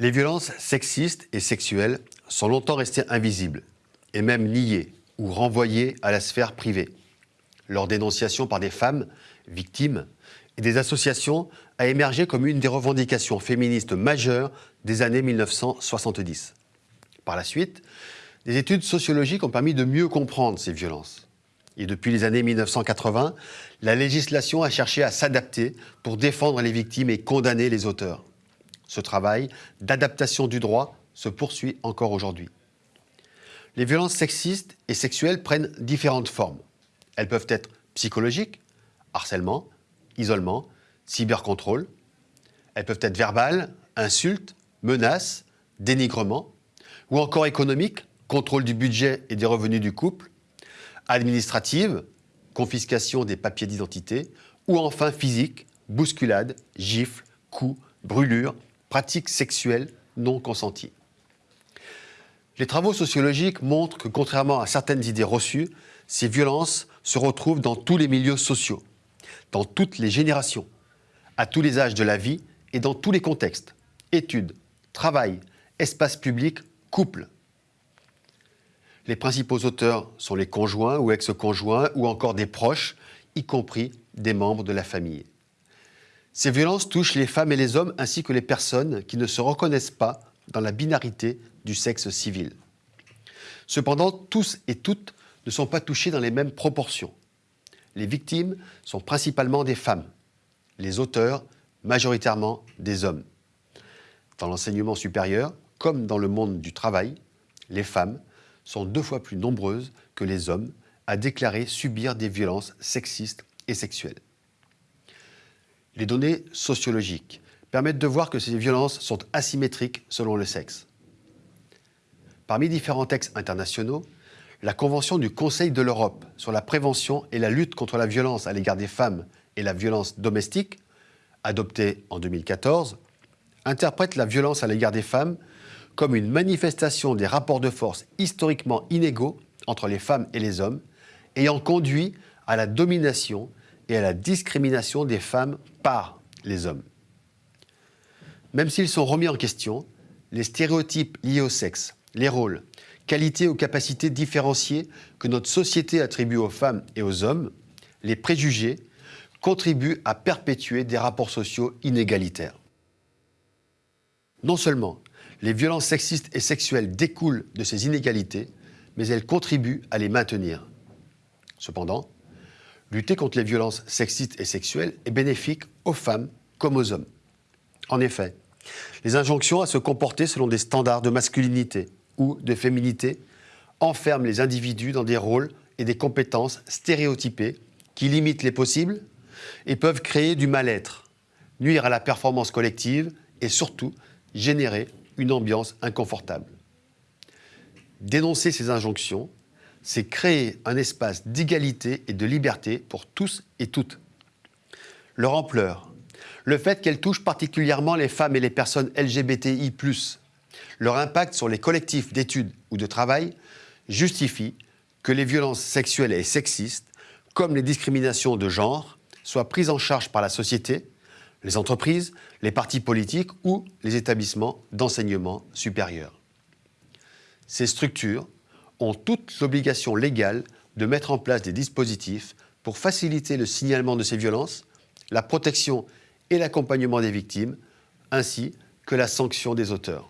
Les violences sexistes et sexuelles sont longtemps restées invisibles et même niées ou renvoyées à la sphère privée. Leur dénonciation par des femmes victimes et des associations a émergé comme une des revendications féministes majeures des années 1970. Par la suite, des études sociologiques ont permis de mieux comprendre ces violences. Et depuis les années 1980, la législation a cherché à s'adapter pour défendre les victimes et condamner les auteurs. Ce travail d'adaptation du droit se poursuit encore aujourd'hui. Les violences sexistes et sexuelles prennent différentes formes. Elles peuvent être psychologiques, harcèlement, isolement, cybercontrôle. Elles peuvent être verbales, insultes, menaces, dénigrement, ou encore économiques, contrôle du budget et des revenus du couple, administratives, confiscation des papiers d'identité, ou enfin physique, bousculade, gifles, coups, brûlures, pratiques sexuelles non consenties. Les travaux sociologiques montrent que, contrairement à certaines idées reçues, ces violences se retrouvent dans tous les milieux sociaux, dans toutes les générations, à tous les âges de la vie et dans tous les contextes, études, travail, espace public, couple. Les principaux auteurs sont les conjoints ou ex-conjoints ou encore des proches, y compris des membres de la famille. Ces violences touchent les femmes et les hommes ainsi que les personnes qui ne se reconnaissent pas dans la binarité du sexe civil. Cependant, tous et toutes ne sont pas touchés dans les mêmes proportions. Les victimes sont principalement des femmes, les auteurs majoritairement des hommes. Dans l'enseignement supérieur, comme dans le monde du travail, les femmes sont deux fois plus nombreuses que les hommes à déclarer subir des violences sexistes et sexuelles. Les données sociologiques permettent de voir que ces violences sont asymétriques selon le sexe. Parmi différents textes internationaux, la Convention du Conseil de l'Europe sur la prévention et la lutte contre la violence à l'égard des femmes et la violence domestique, adoptée en 2014, interprète la violence à l'égard des femmes comme une manifestation des rapports de force historiquement inégaux entre les femmes et les hommes, ayant conduit à la domination et à la discrimination des femmes par les hommes. Même s'ils sont remis en question, les stéréotypes liés au sexe, les rôles, qualités ou capacités différenciées que notre société attribue aux femmes et aux hommes, les préjugés, contribuent à perpétuer des rapports sociaux inégalitaires. Non seulement les violences sexistes et sexuelles découlent de ces inégalités, mais elles contribuent à les maintenir. Cependant, lutter contre les violences sexistes et sexuelles est bénéfique aux femmes comme aux hommes. En effet, les injonctions à se comporter selon des standards de masculinité ou de féminité enferment les individus dans des rôles et des compétences stéréotypées qui limitent les possibles et peuvent créer du mal-être, nuire à la performance collective et surtout générer une ambiance inconfortable. Dénoncer ces injonctions, c'est créer un espace d'égalité et de liberté pour tous et toutes. Leur ampleur, le fait qu'elles touchent particulièrement les femmes et les personnes LGBTI+, leur impact sur les collectifs d'études ou de travail justifie que les violences sexuelles et sexistes, comme les discriminations de genre, soient prises en charge par la société, les entreprises, les partis politiques ou les établissements d'enseignement supérieur. Ces structures ont toute l'obligation légale de mettre en place des dispositifs pour faciliter le signalement de ces violences, la protection et l'accompagnement des victimes, ainsi que la sanction des auteurs.